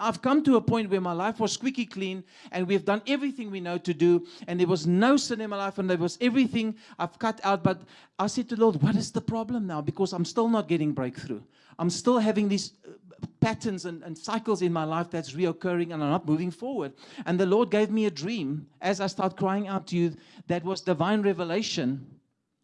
I've come to a point where my life was squeaky clean and we've done everything we know to do. And there was no sin in my life and there was everything I've cut out. But I said to the Lord, what is the problem now? Because I'm still not getting breakthrough. I'm still having these uh, patterns and, and, cycles in my life that's reoccurring and I'm not moving forward. And the Lord gave me a dream as I start crying out to you that was divine revelation.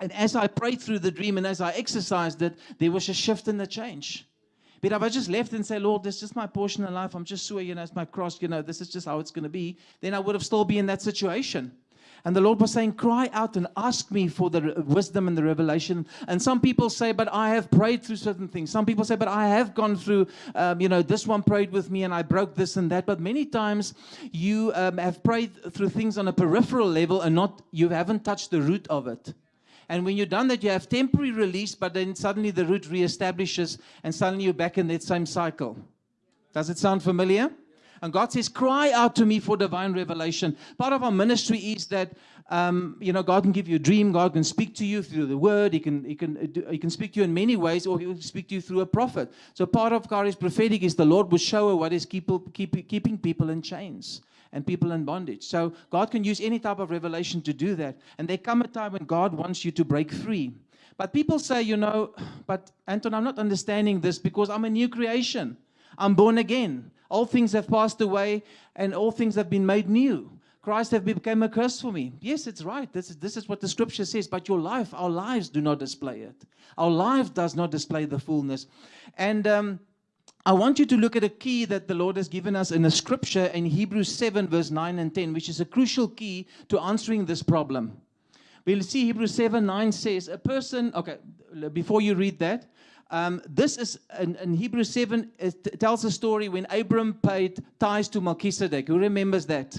And as I prayed through the dream and as I exercised it, there was a shift and a change. But if I just left and said, Lord, this is just my portion in life, I'm just sure, you know, it's my cross, you know, this is just how it's going to be, then I would have still been in that situation. And the Lord was saying, cry out and ask me for the wisdom and the revelation. And some people say, but I have prayed through certain things. Some people say, but I have gone through, um, you know, this one prayed with me and I broke this and that. But many times you um, have prayed through things on a peripheral level and not, you haven't touched the root of it. And when you're done that, you have temporary release, but then suddenly the root reestablishes and suddenly you're back in that same cycle. Does it sound familiar? And God says, cry out to me for divine revelation. Part of our ministry is that, um, you know, God can give you a dream. God can speak to you through the word. He can, he can, he can speak to you in many ways, or he will speak to you through a prophet. So part of Kari's prophetic is the Lord will show her what is keep, keep, keeping people in chains and people in bondage. So God can use any type of revelation to do that. And there come a time when God wants you to break free. But people say, you know, but Anton, I'm not understanding this because I'm a new creation. I'm born again. All things have passed away and all things have been made new. Christ have become a curse for me. Yes, it's right. This is, this is what the scripture says. But your life, our lives do not display it. Our life does not display the fullness. And um, I want you to look at a key that the Lord has given us in the scripture in Hebrews 7, verse 9 and 10, which is a crucial key to answering this problem. We'll see Hebrews 7, 9 says, a person, okay, before you read that, um, this is in, in Hebrews 7, it tells a story when Abram paid tithes to Melchizedek. Who remembers that?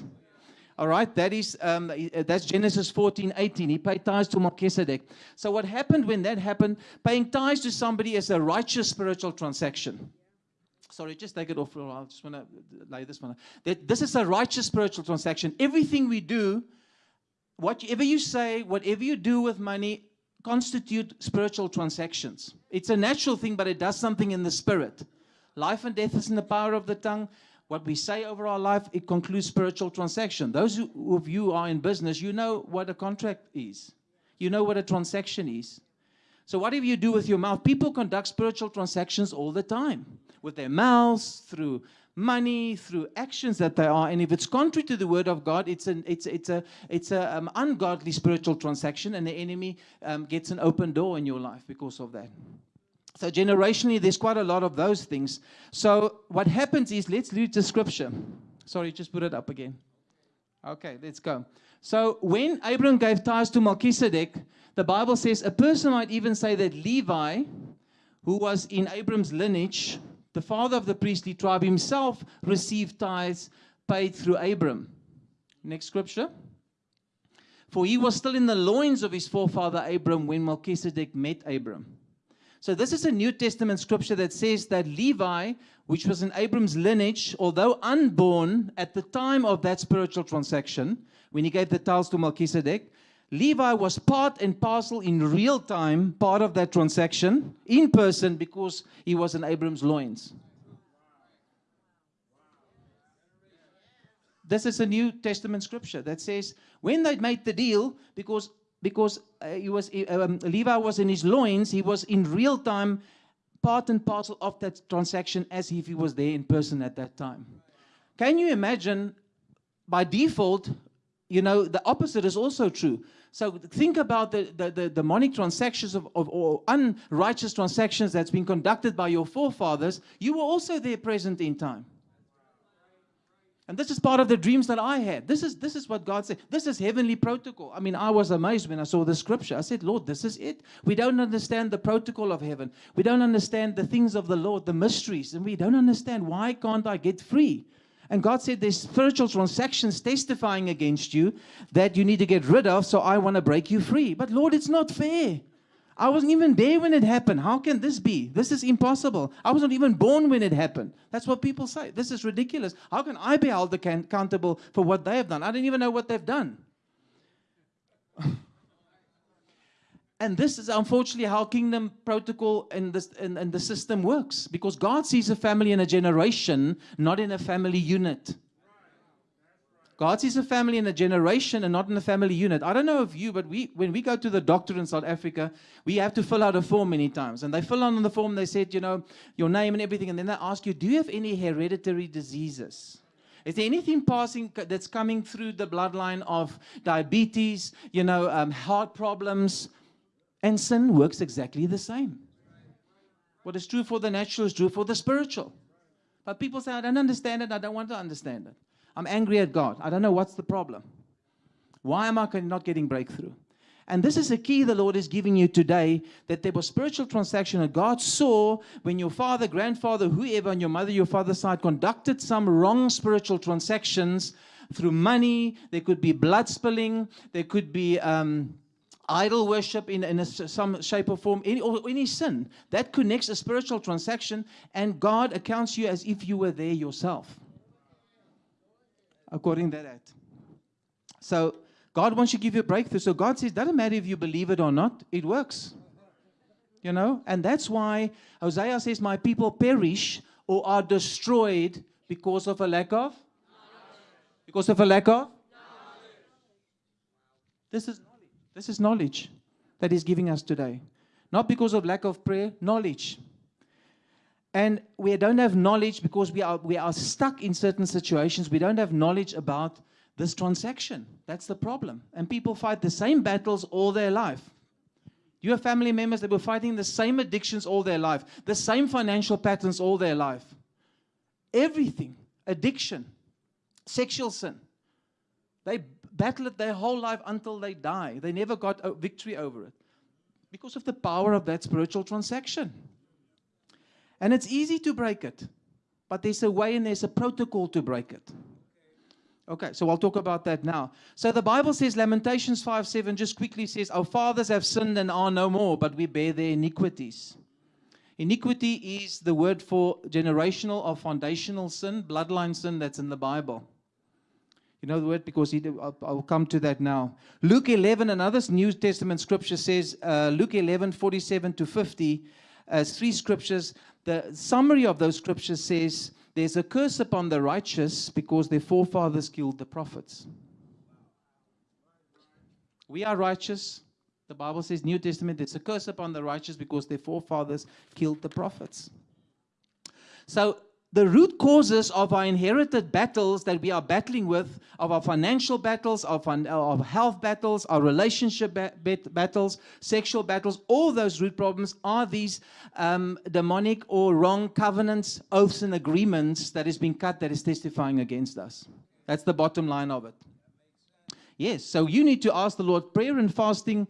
All right, that is um, that's Genesis 14, 18. He paid tithes to Melchizedek. So what happened when that happened? Paying tithes to somebody is a righteous spiritual transaction. Sorry, just take it off. I just want to lay this one. That this is a righteous spiritual transaction. Everything we do, whatever you say, whatever you do with money, constitute spiritual transactions. It's a natural thing, but it does something in the spirit. Life and death is in the power of the tongue. What we say over our life, it concludes spiritual transaction. Those of you are in business, you know what a contract is. You know what a transaction is. So whatever you do with your mouth, people conduct spiritual transactions all the time with their mouths, through money, through actions that they are. And if it's contrary to the word of God, it's an it's it's a it's a um, ungodly spiritual transaction, and the enemy um, gets an open door in your life because of that. So generationally, there's quite a lot of those things. So what happens is, let's read the scripture. Sorry, just put it up again. Okay, let's go. So when Abram gave tithes to Melchizedek, the Bible says a person might even say that Levi, who was in Abram's lineage, the father of the priestly tribe himself received tithes paid through Abram. Next scripture. For he was still in the loins of his forefather Abram when Melchizedek met Abram. So this is a New Testament scripture that says that Levi, which was in Abram's lineage, although unborn at the time of that spiritual transaction, when he gave the tithes to Melchizedek, Levi was part and parcel in real time, part of that transaction, in person, because he was in Abram's loins. This is a New Testament scripture that says when they made the deal, because because uh, he was um, Levi was in his loins, he was in real time part and parcel of that transaction as if he was there in person at that time. Can you imagine? By default, you know the opposite is also true. So think about the, the, the demonic transactions of, of, or unrighteous transactions that's been conducted by your forefathers. You were also there present in time. And this is part of the dreams that I had. This is, this is what God said. This is heavenly protocol. I mean, I was amazed when I saw the scripture. I said, Lord, this is it. We don't understand the protocol of heaven. We don't understand the things of the Lord, the mysteries. And we don't understand why can't I get free? And God said there's spiritual transactions testifying against you that you need to get rid of, so I want to break you free. But Lord, it's not fair. I wasn't even there when it happened. How can this be? This is impossible. I wasn't even born when it happened. That's what people say. This is ridiculous. How can I be held accountable for what they have done? I don't even know what they've done. And this is unfortunately how kingdom protocol and, this, and, and the system works. Because God sees a family in a generation, not in a family unit. God sees a family in a generation and not in a family unit. I don't know of you, but we, when we go to the doctor in South Africa, we have to fill out a form many times. And they fill out on the form, they said, you know, your name and everything. And then they ask you, do you have any hereditary diseases? Is there anything passing that's coming through the bloodline of diabetes, you know, um, heart problems? And sin works exactly the same. What is true for the natural is true for the spiritual. But people say, I don't understand it. I don't want to understand it. I'm angry at God. I don't know what's the problem. Why am I not getting breakthrough? And this is a key the Lord is giving you today that there was spiritual transaction that God saw when your father, grandfather, whoever on your mother, your father's side conducted some wrong spiritual transactions through money. There could be blood spilling. There could be um, idol worship in, in a, some shape or form, any, or any sin. That connects a spiritual transaction, and God accounts you as if you were there yourself according to that. So God wants you to give you a breakthrough. So God says, doesn't matter if you believe it or not, it works. You know, and that's why Hosea says, My people perish or are destroyed because of a lack of? Because of a lack of? This is. This is knowledge that He's giving us today. Not because of lack of prayer, knowledge. And we don't have knowledge because we are, we are stuck in certain situations. We don't have knowledge about this transaction. That's the problem. And people fight the same battles all their life. You have family members that were fighting the same addictions all their life, the same financial patterns all their life. Everything, addiction, sexual sin. They battle it their whole life until they die. They never got a victory over it because of the power of that spiritual transaction. And it's easy to break it, but there's a way and there's a protocol to break it. Okay, so I'll talk about that now. So the Bible says, Lamentations 5 7 just quickly says, Our fathers have sinned and are no more, but we bear their iniquities. Iniquity is the word for generational or foundational sin, bloodline sin that's in the Bible. You know the word because he, I'll, come to that now. Luke 11, another New Testament scripture says, uh, Luke 11, 47 to 50, uh, three scriptures. The summary of those scriptures says, There's a curse upon the righteous because their forefathers killed the prophets. We are righteous. The Bible says, New Testament, there's a curse upon the righteous because their forefathers killed the prophets. So the root causes of our inherited battles that we are battling with, of our financial battles, of, our health battles, our relationship battles, sexual battles, all those root problems are these um, demonic or wrong covenants, oaths, and agreements that has been cut that is testifying against us. That's the bottom line of it. Yes, so you need to ask the Lord prayer and fasting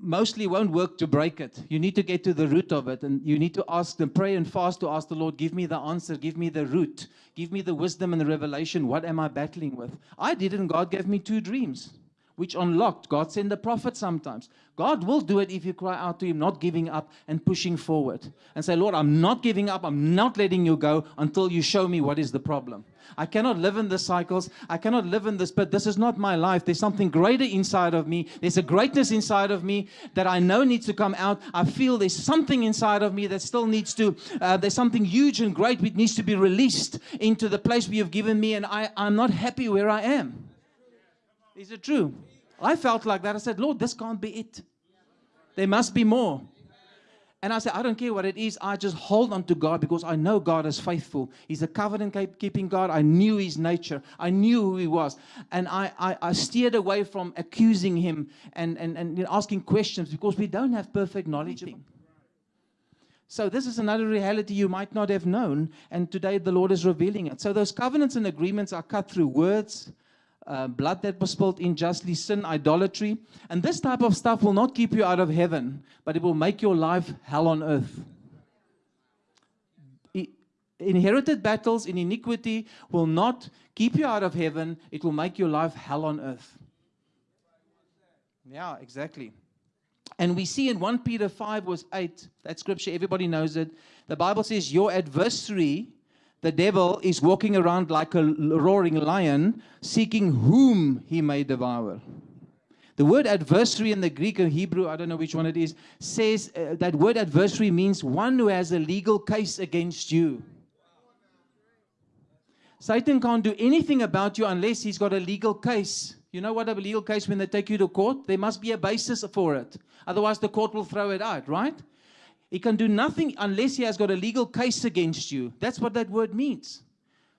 mostly won't work to break it. You need to get to the root of it and you need to ask them, pray and fast to ask the Lord, give me the answer, give me the root, give me the wisdom and the revelation. What am I battling with? I did and God gave me two dreams which unlocked. God sent the prophet sometimes. God will do it if you cry out to Him, not giving up and pushing forward. And say, Lord, I'm not giving up. I'm not letting you go until you show me what is the problem. I cannot live in the cycles. I cannot live in this, but this is not my life. There's something greater inside of me. There's a greatness inside of me that I know needs to come out. I feel there's something inside of me that still needs to, uh, there's something huge and great which needs to be released into the place where you've given me, and I, I'm not happy where I am. Is it true? I felt like that. I said, Lord, this can't be it. There must be more. And I said, I don't care what it is. I just hold on to God because I know God is faithful. He's a covenant keeping God. I knew his nature. I knew who he was. And I, I, I steered away from accusing him and, and, and asking questions because we don't have perfect knowledge of him. So this is another reality you might not have known. And today the Lord is revealing it. So those covenants and agreements are cut through words, uh, blood that was spilled unjustly, sin, idolatry. And this type of stuff will not keep you out of heaven, but it will make your life hell on earth. inherited battles in iniquity will not keep you out of heaven, it will make your life hell on earth. Yeah, exactly. And we see in 1 Peter 5 verse 8, that scripture, everybody knows it. The Bible says, Your adversary, the devil is walking around like a roaring lion, seeking whom he may devour. The word adversary in the Greek and Hebrew, I don't know which one it is, says uh, that word adversary means one who has a legal case against you. Satan can't do anything about you unless he's got a legal case. You know what a legal case when they take you to court? There must be a basis for it. Otherwise, the court will throw it out, right? He can do nothing unless he has got a legal case against you. That's what that word means.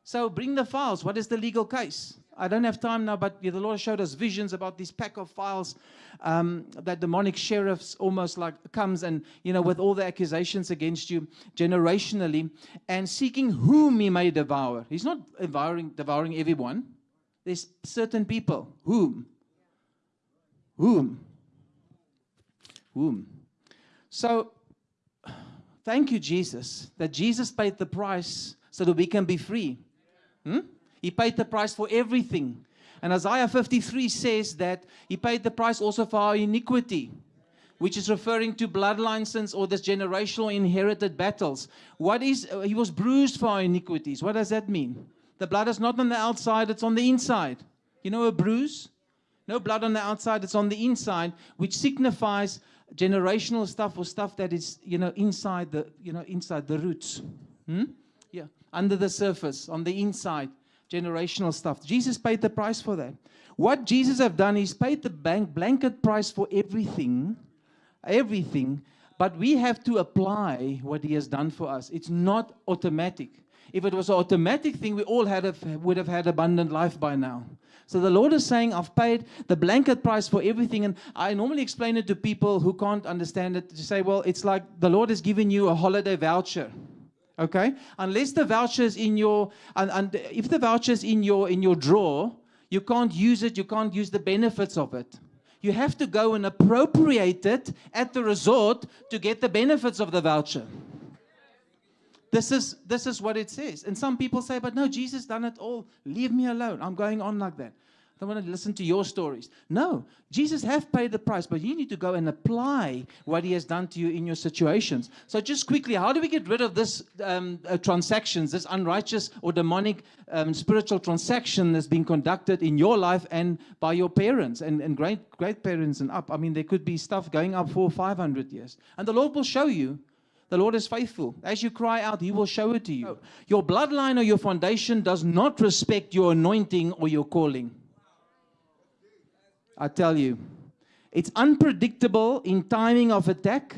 So bring the files. What is the legal case? I don't have time now, but the Lord showed us visions about this pack of files um, that demonic sheriffs almost like comes and, you know, with all the accusations against you generationally and seeking whom he may devour. He's not devouring, devouring everyone. There's certain people. Whom? Whom? Whom? So, thank you, Jesus, that Jesus paid the price so that we can be free. Hmm? He paid the price for everything. And Isaiah 53 says that he paid the price also for our iniquity, which is referring to bloodline sins or this generational inherited battles. What is, uh, he was bruised for our iniquities. What does that mean? The blood is not on the outside, it's on the inside. You know a bruise? No blood on the outside, it's on the inside, which signifies generational stuff or stuff that is, you know, inside the, you know, inside the roots. Hmm? Yeah, under the surface, on the inside generational stuff. Jesus paid the price for that. What Jesus have done is paid the bank blanket price for everything, everything, but we have to apply what he has done for us. It's not automatic. If it was an automatic thing, we all had a, would have had abundant life by now. So the Lord is saying, I've paid the blanket price for everything. And I normally explain it to people who can't understand it to say, well, it's like the Lord has given you a holiday voucher okay? Unless the voucher is in your and, and if the voucher is in your in your drawer you can't use it you can't use the benefits of it. You have to go and appropriate it at the resort to get the benefits of the voucher this is this is what it says and some people say but no jesus done it all leave me alone i'm going on like that I don't want to listen to your stories. No, Jesus have paid the price, but you need to go and apply what he has done to you in your situations. So just quickly, how do we get rid of this um, uh, transactions, this unrighteous or demonic um, spiritual transaction that's been conducted in your life and by your parents and, and great great parents and up? I mean, there could be stuff going up for 500 years. And the Lord will show you the Lord is faithful. As you cry out, He will mm. show it to you. Oh. Your bloodline or your foundation does not respect your anointing or your calling. I tell you. It's unpredictable in timing of attack,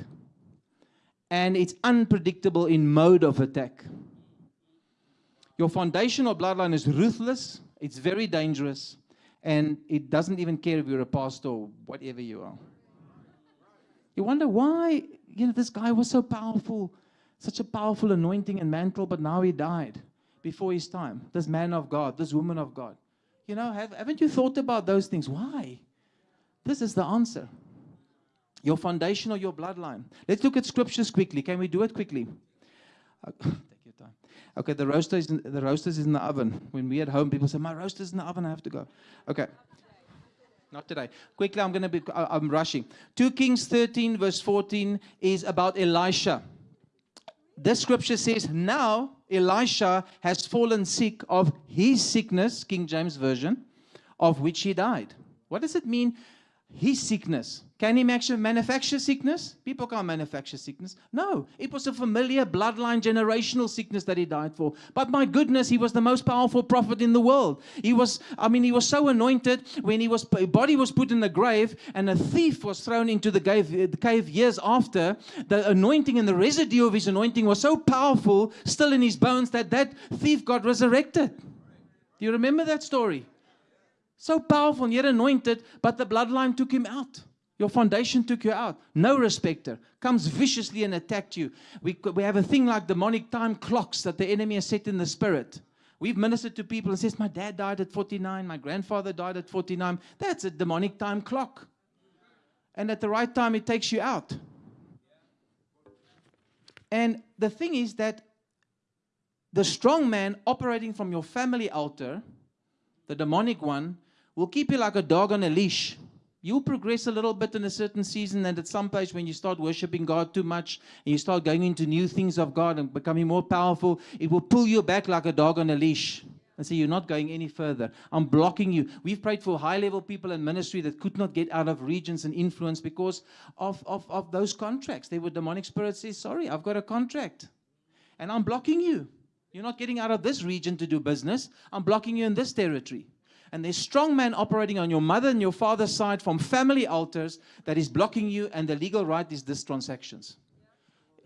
and it's unpredictable in mode of attack. Your foundational bloodline is ruthless, it's very dangerous, and it doesn't even care if you're a pastor or whatever you are. You wonder why, you know, this guy was so powerful, such a powerful anointing and mantle, but now he died before his time. This man of God, this woman of God. You know, have, haven't you thought about those things? Why? This is the answer. Your foundation or your bloodline. Let's look at scriptures quickly. Can we do it quickly? Uh, take your time. Okay, the roaster is in, the roasters is in the oven. When we at home, people say, "My roaster's in the oven. I have to go." Okay. Not today. Quickly, I'm going to be. Uh, I'm rushing. 2 Kings 13, verse 14, is about Elisha. This scripture says, Now Elisha has fallen sick of his sickness, King James Version, of which he died. What does it mean his sickness. Can he actually manufacture sickness? People can't manufacture sickness. No, it was a familiar bloodline generational sickness that he died for. But my goodness, he was the most powerful prophet in the world. He was, I mean, he was so anointed when he was body was put in the grave and a thief was thrown into the cave, the cave years after. The anointing and the residue of his anointing was so powerful, still in his bones, that that thief got resurrected. Do you remember that story? So powerful and yet anointed, but the bloodline took him out. Your foundation took you out. No respecter. Comes viciously and attacked you. We, we have a thing like demonic time clocks that the enemy has set in the spirit. We've ministered to people and says, my dad died at 49, my grandfather died at 49. That's a demonic time clock. And at the right time, it takes you out. And the thing is that the strong man operating from your family altar, the demonic one, will keep you like a dog on a leash. You'll progress a little bit in a certain season, and at some place, when you start worshiping God too much and you start going into new things of God and becoming more powerful, it will pull you back like a dog on a leash and say, You're not going any further. I'm blocking you. We've prayed for high level people in ministry that could not get out of regions and influence because of, of, of those contracts. They were demonic spirits say, Sorry, I've got a contract. And I'm blocking you. You're not getting out of this region to do business. I'm blocking you in this territory. And there's strong man operating on your mother and your father's side from family altars that is blocking you, and the legal right is this transactions.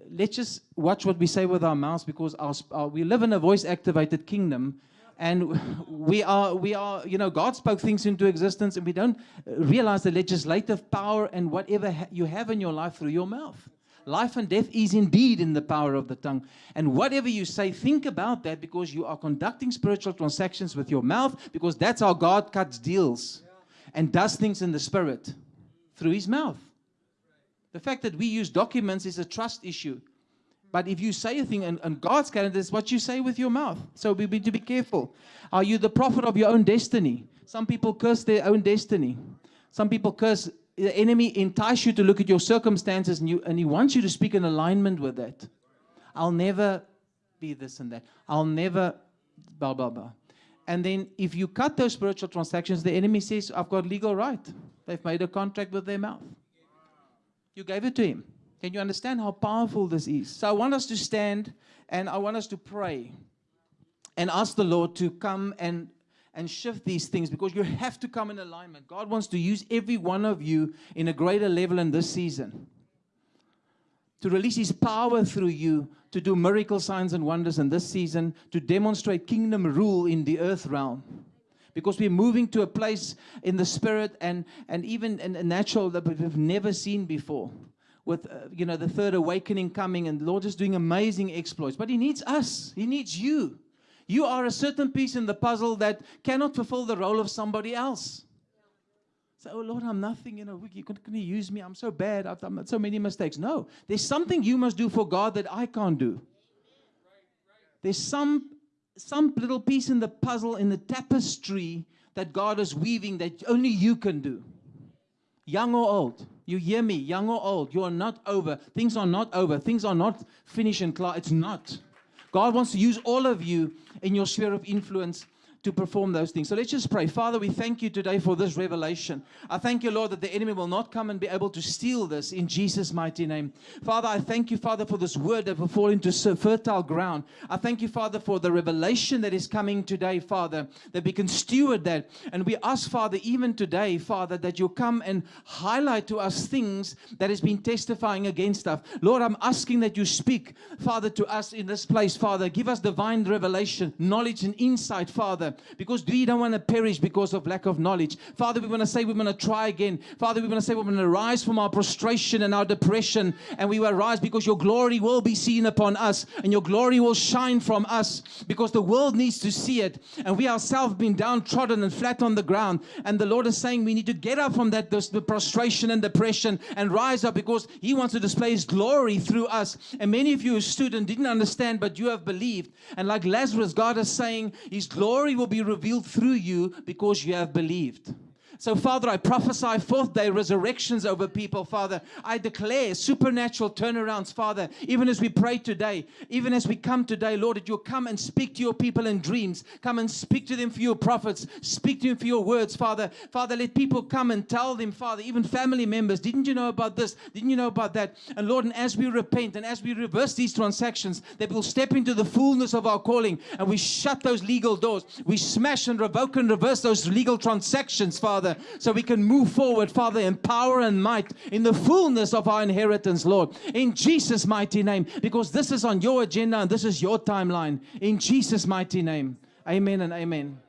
Let's just watch what we say with our mouths because our, our, we live in a voice activated kingdom and we are we are you know god spoke things into existence and we don't realize the legislative power and whatever ha you have in your life through your mouth life and death is indeed in the power of the tongue and whatever you say think about that because you are conducting spiritual transactions with your mouth because that's how god cuts deals and does things in the spirit through his mouth the fact that we use documents is a trust issue. But if you say a thing on, God's calendar, it's what you say with your mouth. So we need to be careful. Are you the prophet of your own destiny? Some people curse their own destiny. Some people curse the enemy entice you to look at your circumstances and, you, and he wants you to speak in alignment with that. I'll never be this and that. I'll never blah, blah, blah. And then if you cut those spiritual transactions, the enemy says, I've got legal right. They've made a contract with their mouth. You gave it to him. Can you understand how powerful this is? So I want us to stand and I want us to pray and ask the Lord to come and and shift these things because you have to come in alignment. God wants to use every one of you in a greater level in this season. To release His power through you, to do miracle signs and wonders in this season, to demonstrate kingdom rule in the earth realm because we're moving to a place in the spirit and, and even in a natural that we've never seen before. With, uh, you know, the third awakening coming and the Lord is doing amazing exploits. But He needs us. He needs you. You are a certain piece in the puzzle that cannot fulfill the role of somebody else. So, oh Lord, I'm nothing, you know, you can, can you use me? I'm so bad. I've done so many mistakes. No, there's something you must do for God that I can't do. There's some some little piece in the puzzle, in the tapestry that God is weaving that only you can do. Young or old, you hear me, young or old, you are not over. Things are not over. Things are not finished and clear. It's not. God wants to use all of you in your sphere of influence to perform those things. So let's just pray. Father, we thank you today for this revelation. I thank you, Lord, that the enemy will not come and be able to steal this in Jesus' mighty name. Father, I thank you, Father, for this word that will fall into so fertile ground. I thank you, Father, for the revelation that is coming today, Father, that we can steward that. And we ask, Father, even today, Father, that you'll come and highlight to us things that has been testifying against us. Lord, I'm asking that you speak, Father, to us in this place, Father. Give us divine revelation, knowledge, and insight, Father because we don't want to perish because of lack of knowledge. Father, we want to say we want to try again. Father, we want to say we want to rise from our prostration and our depression, and we will rise because your glory will be seen upon us, and your glory will shine from us because the world needs to see it. And we ourselves been downtrodden and flat on the ground. And the Lord is saying we need to get up from that this, the prostration and depression and rise up because He wants to display His glory through us. And many of you who stood and didn't understand, but you have believed. And like Lazarus, God is saying His glory will be revealed through you because you have believed. So, Father, I prophesy fourth day resurrections over people, Father. I declare supernatural turnarounds, Father, even as we pray today, even as we come today, Lord, that you'll come and speak to your people in dreams. Come and speak to them for your prophets. Speak to them for your words, Father. Father, let people come and tell them, Father, even family members, didn't you know about this? Didn't you know about that? And Lord, and as we repent and as we reverse these transactions, that we'll step into the fullness of our calling and we shut those legal doors. We smash and revoke and reverse those legal transactions, Father. Father, so we can move forward, Father, in power and might in the fullness of our inheritance, Lord, in Jesus' mighty name, because this is on your agenda and this is your timeline. In Jesus' mighty name, amen and amen.